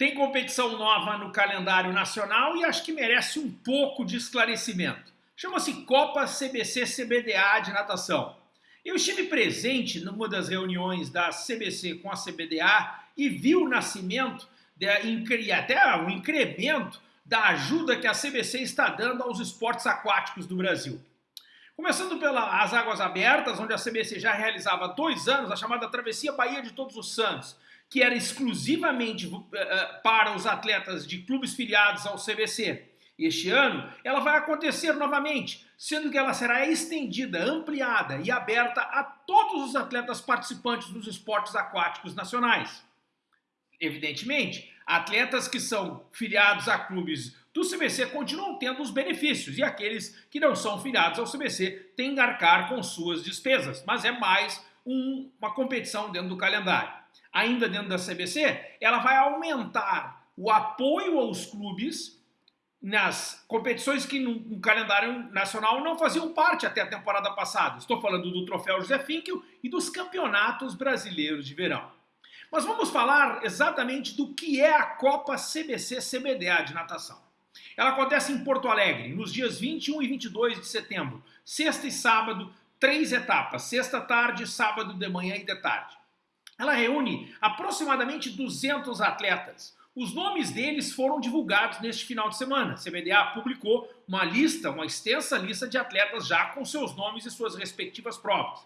tem competição nova no calendário nacional e acho que merece um pouco de esclarecimento. Chama-se Copa CBC CBDA de natação. Eu estive presente numa das reuniões da CBC com a CBDA e vi o nascimento, de, até o incremento da ajuda que a CBC está dando aos esportes aquáticos do Brasil. Começando pelas Águas Abertas, onde a CBC já realizava há dois anos a chamada Travessia Bahia de Todos os Santos, que era exclusivamente uh, para os atletas de clubes filiados ao CBC. Este ano, ela vai acontecer novamente, sendo que ela será estendida, ampliada e aberta a todos os atletas participantes dos esportes aquáticos nacionais. Evidentemente, atletas que são filiados a clubes do CBC continuam tendo os benefícios e aqueles que não são filiados ao CBC têm que arcar com suas despesas, mas é mais um, uma competição dentro do calendário ainda dentro da CBC, ela vai aumentar o apoio aos clubes nas competições que no, calendário nacional não faziam parte até a temporada passada. Estou falando do Troféu José Finkel e dos campeonatos brasileiros de verão. Mas vamos falar exatamente do que é a Copa CBC CBDA de natação. Ela acontece em Porto Alegre, nos dias 21 e 22 de setembro, sexta e sábado, três etapas, sexta tarde, sábado de manhã e de tarde. Ela reúne aproximadamente 200 atletas. Os nomes deles foram divulgados neste final de semana. A CBDA publicou uma lista, uma extensa lista de atletas já com seus nomes e suas respectivas provas.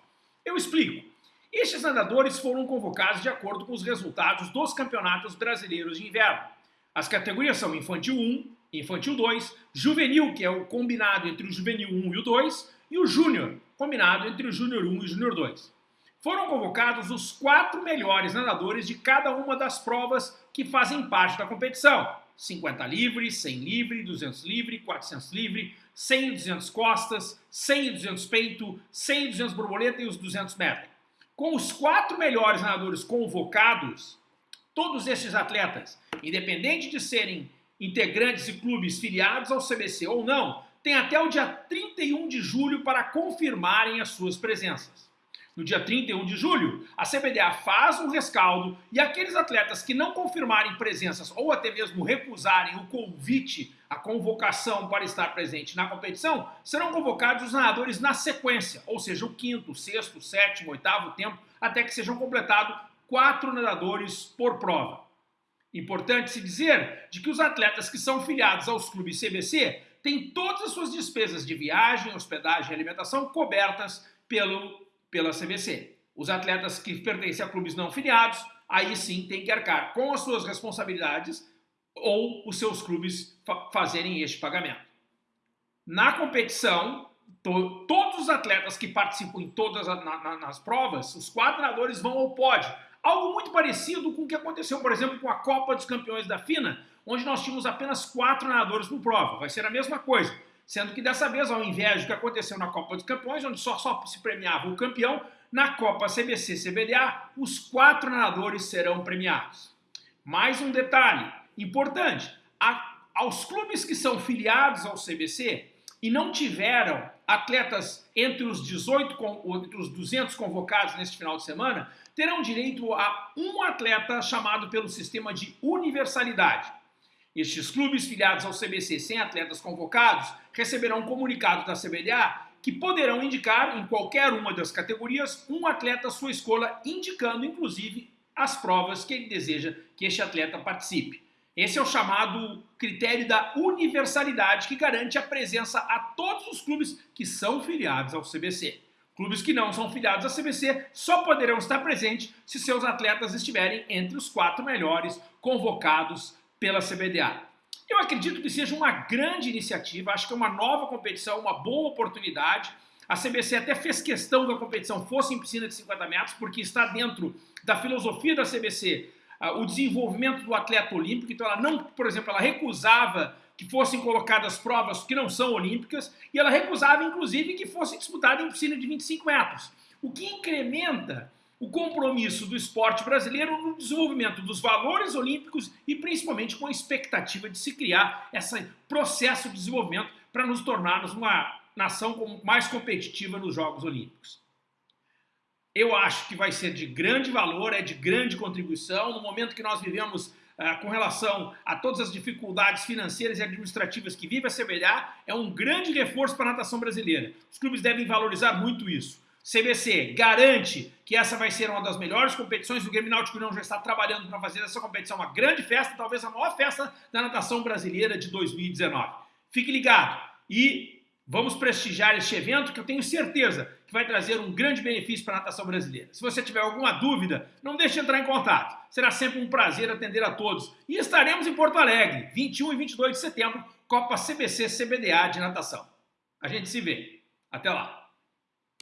Eu explico. Estes nadadores foram convocados de acordo com os resultados dos campeonatos brasileiros de inverno. As categorias são Infantil 1, Infantil 2, Juvenil, que é o combinado entre o Juvenil 1 e o 2, e o Júnior, combinado entre o Júnior 1 e o Júnior 2 foram convocados os quatro melhores nadadores de cada uma das provas que fazem parte da competição. 50 livre, 100 livre, 200 livre, 400 livre, 100 e 200 costas, 100 e 200 peito, 100 e 200 borboleta e os 200 metros. Com os quatro melhores nadadores convocados, todos estes atletas, independente de serem integrantes de clubes filiados ao CBC ou não, têm até o dia 31 de julho para confirmarem as suas presenças. No dia 31 de julho, a CBDA faz um rescaldo e aqueles atletas que não confirmarem presenças ou até mesmo recusarem o convite, a convocação para estar presente na competição, serão convocados os nadadores na sequência, ou seja, o quinto, sexto, sétimo, oitavo tempo, até que sejam completados quatro nadadores por prova. Importante se dizer de que os atletas que são filiados aos clubes CBC têm todas as suas despesas de viagem, hospedagem e alimentação cobertas pelo pela CBC. Os atletas que pertencem a clubes não filiados, aí sim tem que arcar com as suas responsabilidades ou os seus clubes fa fazerem este pagamento. Na competição, to todos os atletas que participam em todas as na, nas provas, os quatro vão ao pódio. Algo muito parecido com o que aconteceu, por exemplo, com a Copa dos Campeões da FINA, onde nós tínhamos apenas quatro nadadores por prova. Vai ser a mesma coisa. Sendo que dessa vez, ao invés do que aconteceu na Copa dos Campeões, onde só, só se premiava o campeão, na Copa CBC-CBDA, os quatro nadadores serão premiados. Mais um detalhe importante, a, aos clubes que são filiados ao CBC e não tiveram atletas entre os 18, entre os 200 convocados neste final de semana, terão direito a um atleta chamado pelo sistema de universalidade. Estes clubes filiados ao CBC sem atletas convocados receberão um comunicado da CBDA que poderão indicar em qualquer uma das categorias um atleta à sua escolha, indicando inclusive as provas que ele deseja que este atleta participe. Esse é o chamado critério da universalidade que garante a presença a todos os clubes que são filiados ao CBC. Clubes que não são filiados ao CBC só poderão estar presentes se seus atletas estiverem entre os quatro melhores convocados pela CBDA. Eu acredito que seja uma grande iniciativa, acho que é uma nova competição, uma boa oportunidade. A CBC até fez questão que a competição fosse em piscina de 50 metros, porque está dentro da filosofia da CBC uh, ah, o desenvolvimento do atleta olímpico. Então ela não, por exemplo, ela recusava que fossem colocadas provas que não são olímpicas e ela recusava, inclusive, que fosse disputada em piscina de 25 metros. O que incrementa o compromisso do esporte brasileiro no desenvolvimento dos valores olímpicos e principalmente com a expectativa de se criar esse processo de desenvolvimento para nos tornarmos uma nação mais competitiva nos Jogos Olímpicos. Eu acho que vai ser de grande valor, é de grande contribuição. No momento que nós vivemos ah, com relação a todas as dificuldades financeiras e administrativas que vive a CBDA, é um grande reforço para a natação brasileira. Os clubes devem valorizar muito isso. CBC garante que essa vai ser uma das melhores competições. O Grêmio Náutico União já está trabalhando para fazer essa competição uma grande festa, talvez a maior festa da natação brasileira de 2019. Fique ligado e vamos prestigiar este evento que eu tenho certeza que vai trazer um grande benefício para a natação brasileira. Se você tiver alguma dúvida, não deixe de entrar em contato. Será sempre um prazer atender a todos. E estaremos em Porto Alegre, 21 e 22 de setembro, Copa CBC CBDA de natação. A gente se vê. Até lá.